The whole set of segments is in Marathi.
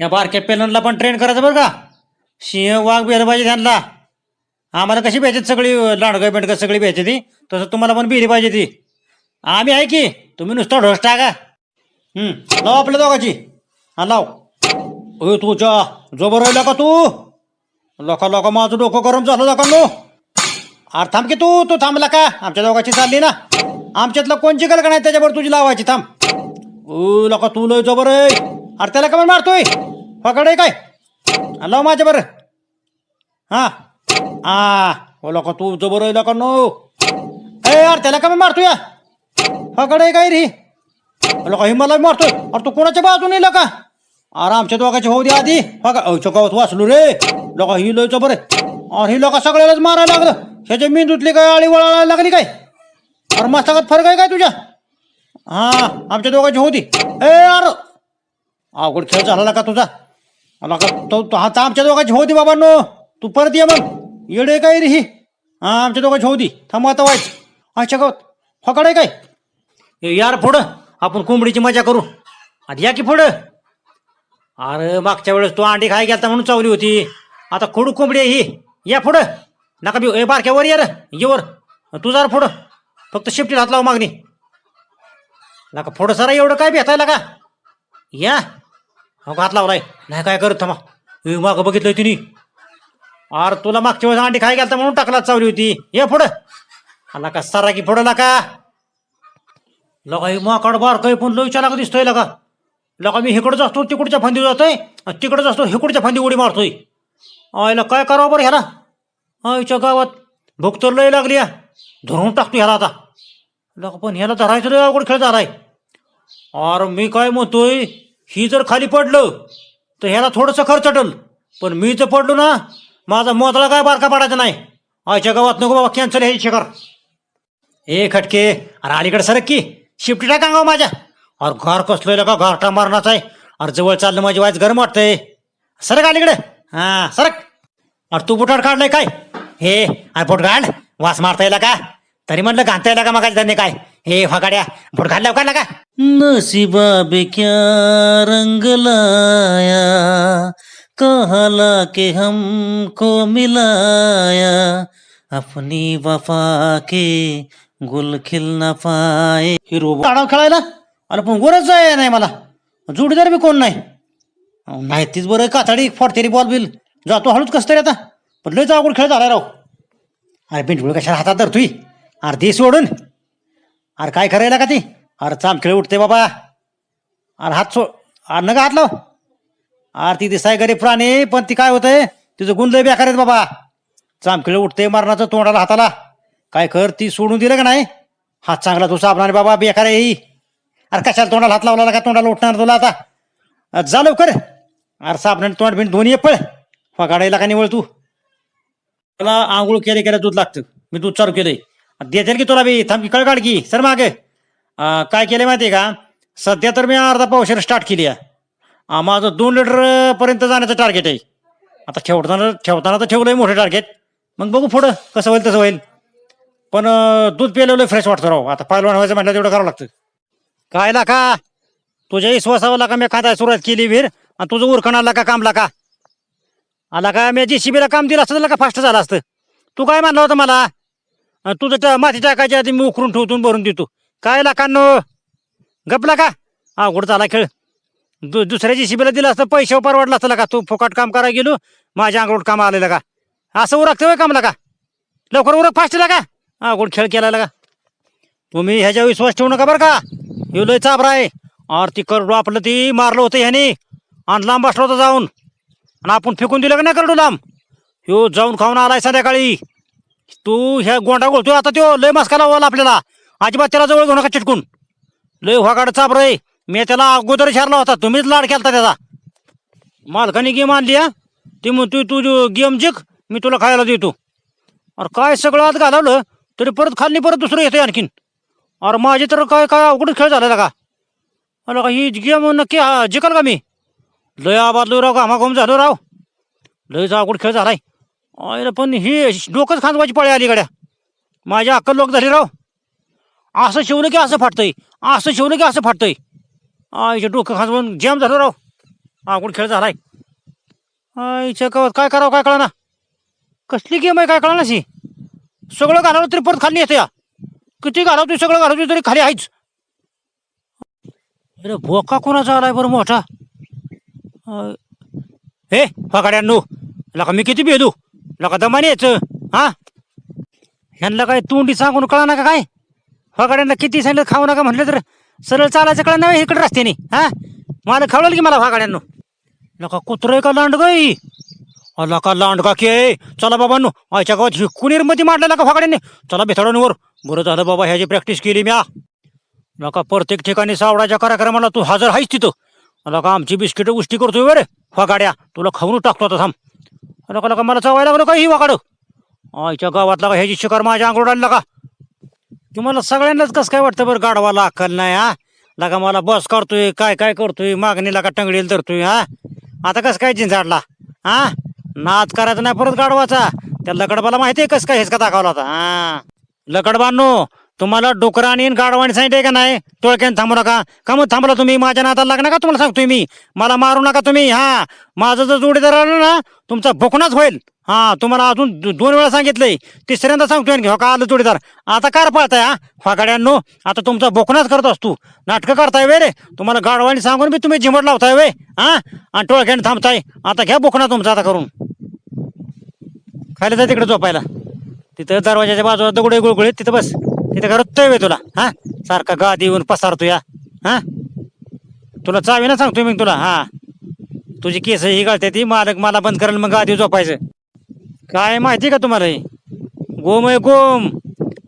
या बारक्या पेलनला पण ट्रेन करायचं बरं का? सिंह वाघ बेलं पाहिजे त्यांना. आम्हाला कशी पाहिजे सगळी लांडगं बेंडगं सगळी पाहिजे ती? तसं तुम्हाला पण बिली पाहिजे ती. आम्ही आहे की तुम्ही नुसतं ढोस टाका. लाव आपल्या दोघाची. हा लाव. ओ तुझ्या जोबर राहिला का तू? लोका लोका माझं डोकं गरम झालं लोकांनो अरे थांब की तू तू थांबला का? आमच्या दोघाची चालली ना? आमच्यातलं कोण जिकल का नाही त्याच्यावर तुझी लावायची? थांब. ओ लोका तू लय जोबर आहे अरे त्याला का मारतोय. फकड आहे काय लाव माझ्या बरं. हा. हा ओ लोक तू जबर आहे लोका नो ए यार त्याला का मारतोय. या फकड आहे काय रे? लोक हे मला मारतोय. अरे तू कोणाच्या बाजूने का अरे आमच्या दोघांची होऊ दे आधी. बघा अवच्या वाचलो रे. लोक ही लयच बरे अरे ही लोक सगळ्यालाच मारायला लागलं. ह्याच्या मेंदूतली काय आळी वळायला लागली काय? अरे मस्तकात फरक आहे काय तुझ्या? हा आमच्या दोघांची होती ए अरे अवघड खेळ झाला का तुझा. आला का तो तो- आमच्या दोघांची होती बाबांनो. तू परत ये मग. येडे काय रे ही? हा आमच्या दोघांची होती थांब आता व्हायच अच्छा गावात. फकड आहे काय? यार पुढं. आपण कोंबडीची मजा करू. आधी या की पुढं? अरे मागच्या वेळेस तू अंडी खाय गेलता म्हणून चावली होती. आता खोडू कोंबडी आहे ही. या पुढं. नका बी ए बारक्या वर ये रे. वर. तू जरा पुढं. फक्त शिफ्टी हात लाव मागणी. नका पुढं सरा एवढं काय भेटायला का? या. हो हात लावलाय. नाही काय करत थांबा. ए, मागं बघितलंय तिने. अरे तुला मागच्या वेळेस अंडी खाय गेलता म्हणून टाकला चावली होती. ये पुढं. आला का सारा की पुढं लाका. लगा ही माकड बार काही पण लोईच्या लागा दिसतोय लगा. लगा मी इकडंच असतो तिकडच्या फांदी जातोय. आणि तिकडंच असतो इकडच्या फांदी उडी मारतोय. आयला काय करावं बरं ह्याला? आईच्या गावात भूक तर लय लागली या. धरून टाकतो ह्याला आता. लगा पण ह्याला धरायचं लय अवघड खेळ झालाय. अरे मी काय म्हणतोय? ही जर खाली पडलं तर ह्याला थोडंसं खर्चटल पण मी जर पडलो ना माझा मोदला काय बारका पडायचा नाही. आयच्या गावात नको बाबा कॅन्सल हे शिकार ए खटके अरे अलीकडे सरक की. शिफ्टी टाका गाव माझ्या. अरे घर कसलोय का घरटा मारणाच आहे. अरे जवळ चाललं माझी वायच गरम वाटतंय. सरक अलीकडे. हा सरक. अरे तू बुटाड काढलंय काय? हे अरे पोट काढ वास मारता येईल का? तरी म्हणलं घालता येईल का मग त्यांनी काय? हे फगाड्या बुट घालल्या काढला का नसीबा बे क्या रंग लाया कहला के हमको मिलाया अपनी वफा के गुल खिल न पाए। हिरो आडाव खेळायला? अरे पण गोरच आहे नाही मला. जोडीदार बी कोण नाही? अहो, नाही तीच बरं कातडी फोडतेरी बॉल बिल. जातो हळूच कसं तरी आता. पण लयच अवघड खेळ झाला राव. अरे बिंडुळ कशाला हातात धरतोय. अर्धी सोडून. अरे काय करायला का ती? अरे चाम खेळ उठते बाबा. अरे हात सो अरे नका हात लाव. अरे ती दिसाय गरीब प्राणी पण ती काय होतंय? तिचं गुण बेकार आहेत बाबा. चामखिळ उठते मरणाचं तोंडाला हाताला. काय कर ती सोडून दिलं का नाही? हात चांगला तू साबणारे बाबा बेकार आहे ही. अरे कशाला तोंडाला हात लावला का? तोंडाला उठणार तुला आता? जा लवकर. अरे साबणाने तोंड बिंड दोन्ही पळ. फगाडायला का निवळ तू? तुला आंघोळ केले केल्या दूध लागतं. मी दूध चालू केलंय. देतील की तुला बी. थांब की कळकाळ की. सर मागे. काय केलं माहिती आहे का? सध्या तर मी अर्धा पावशेर स्टार्ट केली आहे. माझं दोन लिटर पर्यंत जाण्याचं टार्गेट आहे. आता ठेवताना ठेवताना तर ठेवलं आहे मोठं टार्गेट मग बघू पुढं कसं होईल तसं होईल. पण अं, दूध प्यायलेलं फ्रेश वाटतं राव. आता पहिलवान व्हायचं म्हटलं तेवढं करावं लागतं. काय लाका? तुझ्या विश्वासावर का मी खाताय सुरुवात केली वीर. आणि तुझं उरकण आला का कामला का आला का? मी जी शिबीला काम दिलं असतं त्याला का फास्ट झालं असतं. तू काय मानलं होतं मला? तुझं ट- माती टाकायच्या आधी मी उकरून ठेवतो भरून देतो. काय लाखांनो? गपला का? अवघड झाला खेळ. दु दुसऱ्याची शिबीला दिलं असतं पैसे परवडला असतं का तू फुकट काम करायला गेलो माझ्या अंगरोड काम आलेलं का असं उरकतं होय कामला का? लवकर उरक फास्ट का? अवघड खेळ केला का तुम्ही ह्याच्या विश्वास ठेवू नका बरं का? हे लय चाबरा आहे. और ती करडू आपलं ती मारलं होतं ह्याने. आणि लांब बसलं होतं जाऊन. आणि आपण फेकून दिलं का नाही करडू लांब? ह्यो जाऊन खाऊन आलाय संध्याकाळी. तू ह्या गोंडा गोळतोय आता त्यो लय मस्का वाला आपल्याला. अजिबात त्याला जवळ घेऊ नका चिटकून. लय व्हागाड चाप रे मी त्याला अगोदर शारला होता तुम्हीच लाड केलता त्याचा. मालकाने गेम आणली हा. ती मग तू तू गेम जिंक मी तुला खायला देतो. अरे काय सगळं आत घालवलं तरी परत खाल्ली परत दुसरं येतं आणखीन. अरे माझे तर काय काय अवघडच खेळ झालेला का? अरे का ही गेम नक्की हा, का मी? लय आबादलो राव घामाघूम झालो राव. लयचा अवघड खेळ झालाय. अरे पण ही डोकंच खांदवायची पळे आली गड्या. माझ्या अक्कल लोक झाली राव. असं शिवलं की असं फाटतंय? असं शिवलं की असं फाटतंय? आईच्या डोकं खांदवून जॅम झालं राव. अवघड खेळ झालाय. आईच्या कवत काय करावं काय कळना. कसली गेम आहे काय कळना शी सगळं घालावं तरी परत खाली येते या. किती घालवतोय सगळं घालवतोय तरी खाली आहेच. अरे भोका कोणाचा आलाय बरं मोठा? हे फकाड्यांनो लका मी किती भेदू? लका दमाने यायचं हा? ह्यांना काय तोंडी सांगून कळा का काय? फकाड्यांना किती सांगितलं खाऊ नका म्हटलं तर सरळ चालायचं कळा नाही इकडे रस्त्याने हा? मला खावलं की मला फकाड्यांनो लका कुत्रं का लांड गई लका का लांड का के चला बाबांनो आयच्या गावात हिकुनीरमध्ये मांडलेला का फाकड्याने चला बेथाडांवर बरं झालं बाबा ह्याची प्रॅक्टिस केली म्या. नका प्रत्येक ठिकाणी सावडाच्या कार्यक्रमाला तू हजर आहेस तिथं. लका आमची बिस्किटं उष्टी करतोय बरे फगाड्या. तुला खाऊन टाकतो आता थांब. लका लका मला चवायला लागलो का ही वाकाड. आईच्या गावातला का ह्याची शिकार माझ्या अंगोड आणला का? तुम्हाला सगळ्यांनाच कसं काय वाटतं बरं गाडवाला अक्कल नाही हा? लगा मला बस करतोय काय काय करतोय मागणीला का टंगडीला धरतोय हा? आता कसं काय जिंजाडला हा? नाच करायचा नाही परत गाडवाचा त्या लकडबाला माहिती आहे कसं काय हेच का दाखवला होता हा? लकडबांनो तुम्हाला डोकराने आणि गाडवाणी सांगितलंय का नाही? टोळक्यान थांबू नका. का मग थांबला तुम्ही माझ्या नाताला लागणार का तुम्हाला सांगतोय मी? मला मारू नका तुम्ही हा. माझं जर जोडीदार आलं ना तुमचा भोकणाच होईल. हा तुम्हाला अजून दोन वेळा सांगितलंय. तिसऱ्यांदा सांगतोय आणखी हो का आलं जोडीदार? आता कार पाळताय हा? फागाड्यांनो आता तुमचा बोकणाच करत असतो. नाटकं करताय वे रे? तुम्हाला गाडवाने सांगून मी तुम्ही झिमट लावताय वे हा? आणि टोळक्याने थांबताय. आता घ्या बोकणा तुमचा आता करून. खायला जाय तिकडे झोपायला. तिथं दरवाजाच्या बाजूला दगडे गुळगुळीत तिथं बस. तिथं करतोय वे तुला? हा? सारखा गादी येऊन पसारतो या. हा? तुला चावी ना सांगतोय मी तुला हा. तुझी केस ही गळते ती मालक मला बंद करेल मग गादी झोपायचं. काय माहिती का तुम्हाला हे? गोम आहे गोम.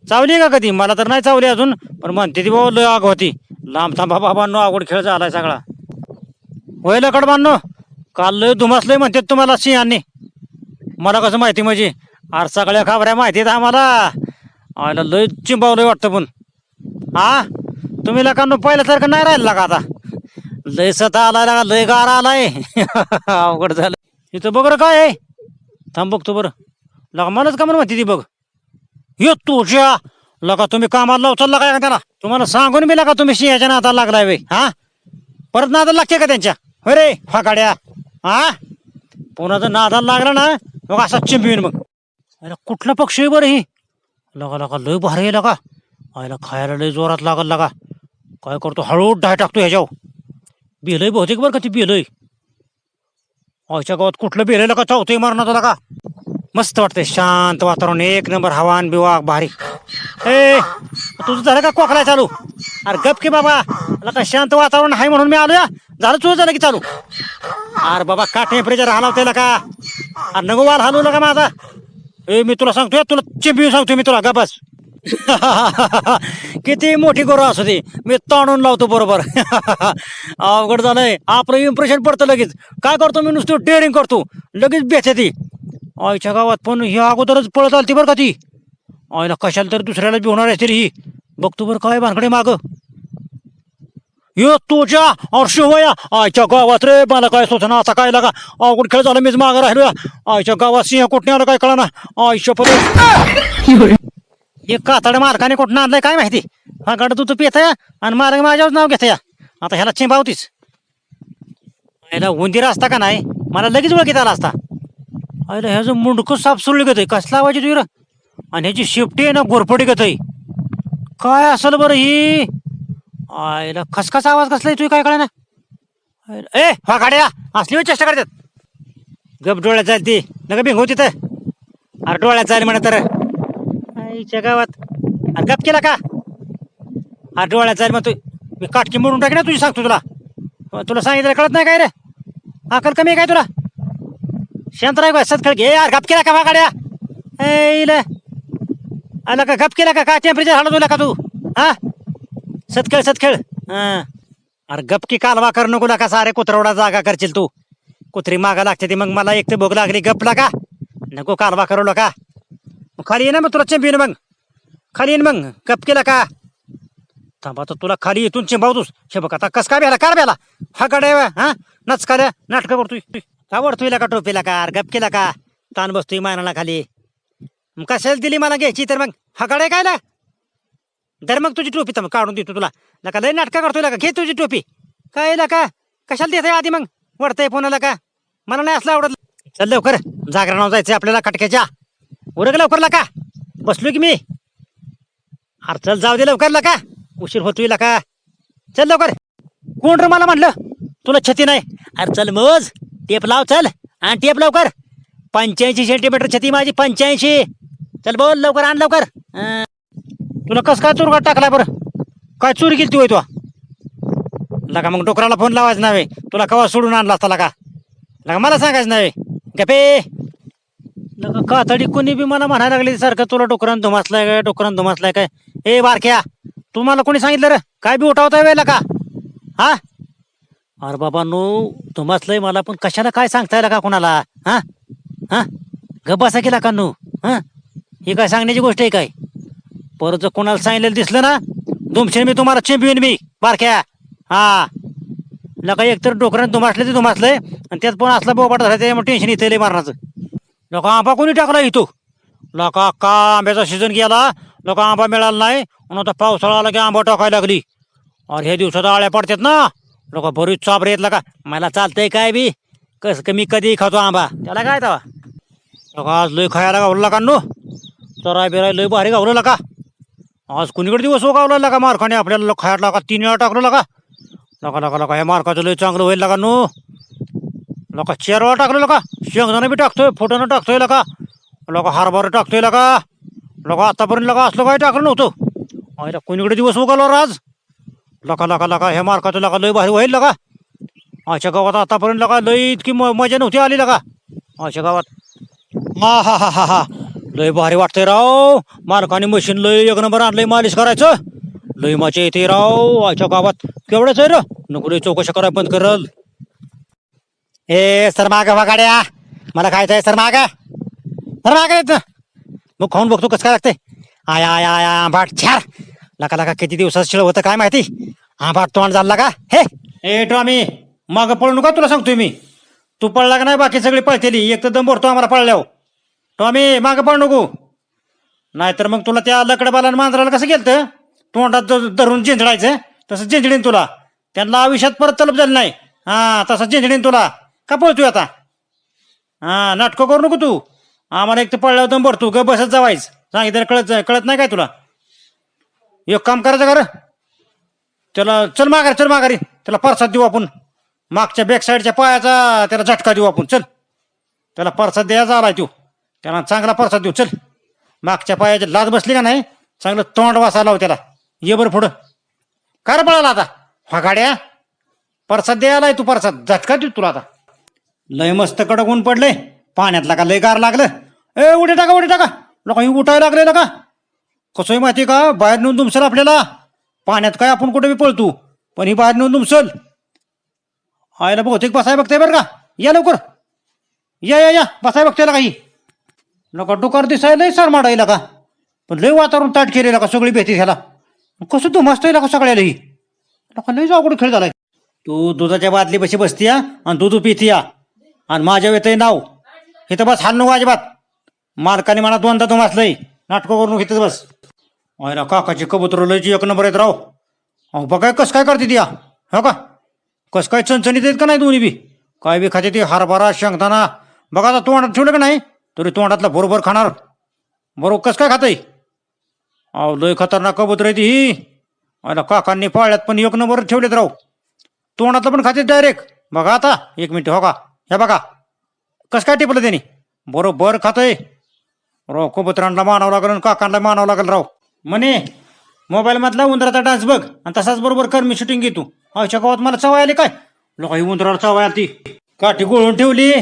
चावली का कधी? मला तर नाही चावली अजून पण म्हणते ती बाबा लय आग होती. लांब थांबा बाबांनो आवड खेळ झालाय सगळा. होय लकड बांधनो काल लय धुमासलंय म्हणते तुम्हाला सिंहांनी. मला कसं माहिती म्हणजे? आर सगळ्या खबऱ्या माहिती आहेत आम्हाला. आयला लय चिंबावलंय वाटतं पण. हा? तुम्ही लोकांना पहिल्यासारखं नाही राहिलं का आता? लय सता आलाय लागा लय गारा आलाय. अवघड झालं इथं बघ रं काय आहे. थांब बघतो बरं. लगा मलाच का म्हणून म्हणते ती बघ. यो तुझ्या. लगा तुम्ही कामाला लावचाल काय का त्याला. तुम्हाला सांगून मी लगा तुम्ही सिंहाच्या नाता लागलाय वे हा? परत नादा लागते का त्यांच्या? हो रे फाकाड्या. हा? पुन्हा जर नादाला लागला ना मग असा चिंबीन मग. अरे कुठला पक्षी आहे बरं ही? लगा लगा लय भारी आहे लगा. आयला खायला लय जोरात लागल लगा. काय करतो हळू डाय टाकतो ह्याच्यावर. बेलय बहुतेक बरं का ती बेलय आयच्या गावात कुठलं बेलय लगा? चावतोय मारणार लगा. मस्त वाटतंय शांत वातावरण एक नंबर हवान बिवा भारी. ए तुझं झालं का कोकला चालू? अरे गप की बाबा. लका शांत वातावरण आहे म्हणून मी आलो या झालं तुझं झालं की चालू? अरे बाबा का टेम्परेचर हलावतंय का अरे नको वाल हलवू नका माझा. ए मी तुला सांगतोय तुला चिंबी सांगतोय मी तुला गपास किती मोठी गोरं असू दे मी ताणून लावतो बरोबर. अवघड झालंय आपलं इम्प्रेशन पडतं लगेच. काय करतो मी नुसतं डेअरिंग करतो लगेच बेचे ती. आईच्या गावात पण ही अगोदरच पळत आलती बरं का ती. आईला कशाला तर दुसऱ्याला बी होणार आहे ही. बघतो बरं काय भानकडे मागं. तुझ्या अर्शिवया आयच्या गावात रे मला काय सोचना आता काय लागा अवघड खेळ झाला मीच मागं राहिलो आयच्या गावात सिंह कुठने आलं काय कळना आईच्या परत हे कातड मालकाने कुठं आणलंय काय माहिती हा गड तू तू या आणि मालक माझ्यावर नाव घेता या आता ह्याला चिंबावतीच ह्याला उंदीर असता का नाही मला लगेच ओळखीत आला असता अरे ह्याचं मुंडकं साफ सुरळी गत कसला आवाज येतो आणि ह्याची शिफ्टी आहे ना गोरपडी गत काय असेल बरं ही आयला खसखस आवाज कसला येतोय काय कळे ना ए हा गाड्या असली होय चेष्टा करतात. गप डोळ्यात जाईल ती नका भिंगू तिथं. अरे डोळ्यात जाईल म्हणा तर. आईच्या गावात. अरे गप केला का? अरे डोळ्यात जाईल मग तू मी काटकी मोडून टाकी ना तुझी सांगतो तुला. तुला सांगितलं कळत नाही काय रे? अकल कमी आहे काय तुला? शांत राय सतखळ घे यार गप केला का वागाड्या ऐला आला का गप केला का? काय टेम्परेचर हालत तुला का तू? हा? सतखेळ सतखेळ हा. अरे गपकी कालवा कर नको नका सारे कुत्रवडा जागा करशील तू. कुत्री मागा लागते ती मग मला एक तर भोग लागली. गपला का नको कालवा करू का मग खाली ये ना मग तुला चिंबीन मग. खाली येईन मग. गप केला का? थांबा तर तुला खाली इथून चिंबावतोस. हे बघ आता कस काय बेला कार बेला हा कडे हा? नच काड्या नाटकं करतोय. आवडतोय का टोपीला का? अरे गप केला का? ताण बसतोय मानाला खाली. मग कशाला दिली मला घ्यायची तर मग? हा कडे काय ना? दर मग तुझी टोपी तर मग काढून देतो तुला. नका लय नाटका करतोय का घे तुझी टोपी. काय का कशाला देत आधी मग? वाटतंय फोनाला का? मला नाही असलं आवडत. चल लवकर. जागरणावर जायचंय आपल्याला कटक्याच्या. उरग लवकर का? बसलो की मी? अरे चल जाऊ दे लवकर का? उशीर होतोय का? चल लवकर. कोण रे मला म्हणलं? तुला छती नाही? अरे चल मोज. टेप लाव चल. आणि टेप लवकर. पंच्याऐंशी सेंटीमीटर छती माझी पंच्याऐंशी. चल बोल लवकर आण लवकर. अं, तुला कस काय चुरगा टाकला बरं? काय चोरी केली तू तुला लगा मग डोकराला फोन लावायचं नव्हे तुला कवा सोडून आणला असता लगा? लगा मला सांगायचं नव्हे गपे लगा कातडी कोणी बी मला म्हणायला लागली सारखं तुला डोकरान धुमासलाय काय डोकरान धुमासलाय काय? ए बारक्या तुम्हाला कोणी सांगितलं रे? काय बी उठावता वेळेला का हा? अरे बाबा नो धुमासलंय मला पण कशाला काय सांगता येईल का कोणाला? हा? हा? गप बसा केला का नो. हा? ही काय सांगण्याची गोष्ट आहे काय? परत जर कोणाला सांगितलेलं दिसलं ना दुमशे मी तुम्हाला चिंपवीन मी बारक्या. हा. लका एकतर डोकऱ्यानं दुमासले ते धुमासलंय आणि त्यात पण असला बोबाट झाला त्यामुळे टेन्शन इथे लई मारण्याचं लोक आंबा कोणी टाकला इथं? लोक अक्का आंब्याचा सीझन गेला? लोक आंबा मिळाला नाही? म्हणून आता पावसाळा आला की आंबा टाकायला लागली. अरे ह्या दिवसात आळ्या पडतात ना. लोक बरीच चाबरे येतला का मला चालतंय काय बी? कसं कमी कधी खातो आंबा? त्याला काय तवा? लोक आज लई खायला गावलं का नो. चराय बिराय लई भारी गावलं का आज कुणीकडे दिवस उगावला लागा मारखाने? आपल्याला खायला का तीन वेळा टाकलो लागा. लका लका लका हे मार्काचं लय चांगलं होईल लागा नो. लका चेरवा टाकलं लका शेंगदाणं बी टाकतोय फोटोनं टाकतोय लका लका हारभार टाकतोय लका लका आतापर्यंत लका असलं काय टाकलं नव्हतं. अरे कुणीकडे दिवस उगावला आज? लका लका लका हे मार्काचं लका लय भारी होईल लका आमच्या गावात आतापर्यंत लका लय इतकी म- मजा नव्हती आली लका आमच्या गावात. हा हा हा हा हा. लय भारी वाटतंय राव. मालकाने मशीन लय एक नंबर आणलंय मालिश करायचं. लय मजा येते राव आजच्या गावात. केवढंच आहे र? नको लय चौकशा करायला बंद करल. ए सर माग गाड्या मला खायचं आहे सर माग. सर माग येत. मग खाऊन बघतो कसं काय लागतंय. आया आया आय आंबाट. छार. लका लका किती दिवसात शिळ होतं काय माहिती? आंबाट तोंड झाला का? हे. ए टॉमी माग पळू नका तुला सांगतोय मी. तू पळला का नाही बाकी सगळी पळतेली. एक तर दम भरतो आम्हाला पळल्यावर. टॉमी माग पळ नको. नाहीतर मग तुला त्या लकडबाला मांजराला कसं गेलं तोंडात ज- धरून झेंजडायचं. तसं झेंजडीन तुला. त्यांना आयुष्यात परत तलब झाली नाही. हां तसं झिंजडीन तुला. का पळतोय आता? हां नाटकं करू नको तू. आम्हाला एक तर पळल्यावर दम भरतो. ग बसत जावायच. सांगितलं कळत कळत नाही काय तुला? एक काम करायचं कर. त्याला चल माघारी चल माघारी. त्याला परसाद देऊ आपण. मागच्या बॅक साईडच्या पायाचा त्याला झटका देऊ आपण. चल. त्याला परसाद द्यायचा आलाय तू. त्याला चांगला परसाद देऊ. चल. मागच्या पायाची लाज बसली का नाही? चांगलं तोंड वासा लाव त्याला. ये बरं पुढं. काय रे पळाला आता? हा गाड्या परसाद द्यायलाय तू परसाद. झटका देऊ तुला आता. लय मस्त कडक ऊन पडले पाण्यातला का लय गार लागलं? ए उडे टाका उडे टाका. लोक उठायला लागले का? कसं आहे माहिती का? बाहेर नेऊन दुमसल आपल्याला. पाण्यात काय आपण कुठे बी पळतो? पण ही बाहेर नेऊन दुमसल. आयला बहुतेक बसाय बघताय बरं का? या लवकर. या या या. बसाय बघताय काही. नका डोकार दिसाय लय सर माडायला का पण लय वातावरण ताट केलेलं का सगळी भेटी ह्याला. कसं तू मस्त का सगळ्यालाही नका लय अवघड खेळ झालाय. तू दुधाच्या बादली बशी बसतीया आणि दूध पितीया आणि माझ्या येतंय नाव. इथं बस हाल नको अजिबात. मालकाने मला दोनदा तू मासलंय नाटकं करून इथंच बस. ना काकाची कबूतर लयची एक नंबर येत राव. अहो बघाय कसं काय करते ती या हो का? कसं काय चणचणीत आहेत का नाही दोन्ही बी? काय बी खाते ती हरभरा शेंगदाणा. बघा आता तोंडात ठेवलं का नाही? तरी तोंडातला बरोबर खाणार. बरोबर कसं काय खातंय? अहो लय खतरनाक कबूतर आहे ती. ही अरे काकांनी पाळल्यात पण एक नंबर ठेवलेत राव. तोंडातलं पण खाते डायरेक्ट बघा आता एक मिनिट हो का? हे बघा. कसं काय टिपलं त्यांनी? बरोबर खातंय. राव कबुतरांना मानावं लागेल आणि काकांना मानावं लागेल राव. म्हणे मोबाईल मधला उंदराचा डान्स बघ आणि तसाच बरोबर कर मी शूटिंग घेतो. अशा गावात मला चवाय आली काय? लोक ही उंदराला चवाय आली ती. काठी गोळून ठेवली.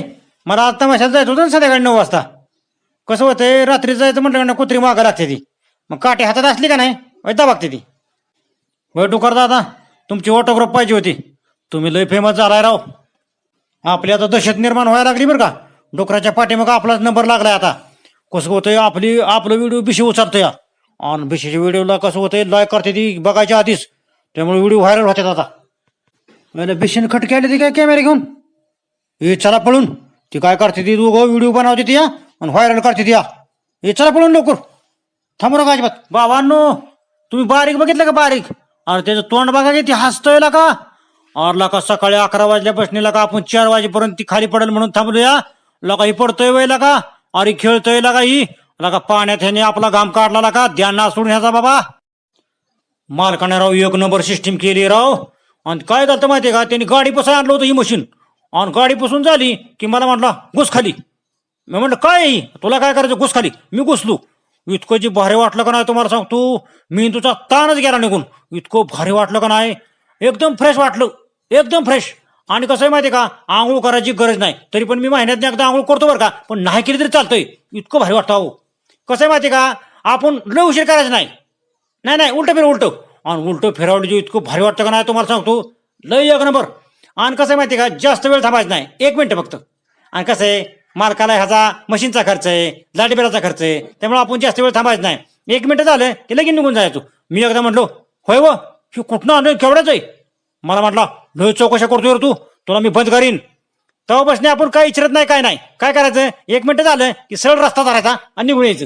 मला आता तमाशाला जायचं होतं ना संध्याकाळी नऊ वाजता. कसं होतंय रात्री जायचं म्हटलं ना कुत्री मागं लागते ती. मग काठी हातात असली का नाही वैदा बघते ती. वय डुकर दादा तुमची ऑटोग्राफ पाहिजे होती. तुम्ही लय फेमस झालाय राव. आपली आता दहशत निर्माण व्हायला लागली बरं का. डोकराच्या पाठीमागं आपलाच नंबर लागलाय आता. कसं होतंय आपली आपलं व्हिडिओ बिशी या आणि बिशीच्या व्हिडिओला कसं होतंय लाईक करते ती बघायच्या आधीच. त्यामुळे व्हिडिओ व्हायरल होतात आता. बिशीने खटके आले ती काय कॅमेरे घेऊन? हे चला पळून. ती काय करते ती? दोघं व्हिडिओ बनवते ती या आणि व्हायरल करते ती या हे चला पळून लवकर. थांबू का अजिबात. बाबांनो तुम्ही बारीक बघितलं का बारीक? अरे त्याचं तोंड बघा की ती हसतोय का? अरे का सकाळी अकरा वाजल्यापासून का आपण चार वाजेपर्यंत ती खाली पडेल म्हणून थांबलूया. लका ही पडतोय वय का अरे खेळतोय लका ही. लका पाण्यात ह्याने आपला घाम काढला का ध्यान ना सोडून ह्याचा बाबा. मालकाने राव एक नंबर सिस्टीम केली राव. आणि काय झालं माहितीये का? त्यांनी गाडी पसाय आणलं होतं ही मशीन आणि गाडी पुसून झाली की मला म्हटलं घुस खाली. मी म्हटलं काय तुला काय करायचं? घुस खाली. मी घुसलो. इतकं जे भारी वाटलं का नाही तुम्हाला सांगतो मी तुझा ताणच गेला निघून. इतकं भारी वाटलं का नाही? एकदम फ्रेश वाटलं. एकदम फ्रेश आणि कसं आहे माहिती का? आंघोळ करायची गरज नाही. तरी पण मी महिन्यात एकदा आंघोळ करतो बरं का? पण नाही केली तरी चालतंय. इतकं भारी वाटतं अहो. कसं आहे माहिती का? आपण लय उशीर करायचं नाही. नाही नाही उलटं फिर उलटं. आणि उलटं फिरावलं जे इतकं भारी वाटतं का नाही तुम्हाला सांगतो लय एक नंबर. आणि कसं आहे माहिती आहे का? जास्त वेळ थांबायचं नाही. एक मिनटं फक्त. आणि कसं आहे? मालकाला ह्याचा मशीनचा खर्च आहे लाईटबिलाचा खर्च आहे. त्यामुळे आपण जास्त वेळ थांबायचं नाही. एक मिनटं झालं की लगेच निघून जायचो. मी एकदा म्हटलो होय व ही कुठनं आणून केवढ्याच आहे? मला म्हटला लय चौकशा करतोय रे तू. तुला मी बंद करीन. तेव्हा बसणे आपण काही इच्छित नाही काय नाही. काय करायचं? एक मिनटं झालं की सरळ रस्ता धरायचा आणि निघून यायचं.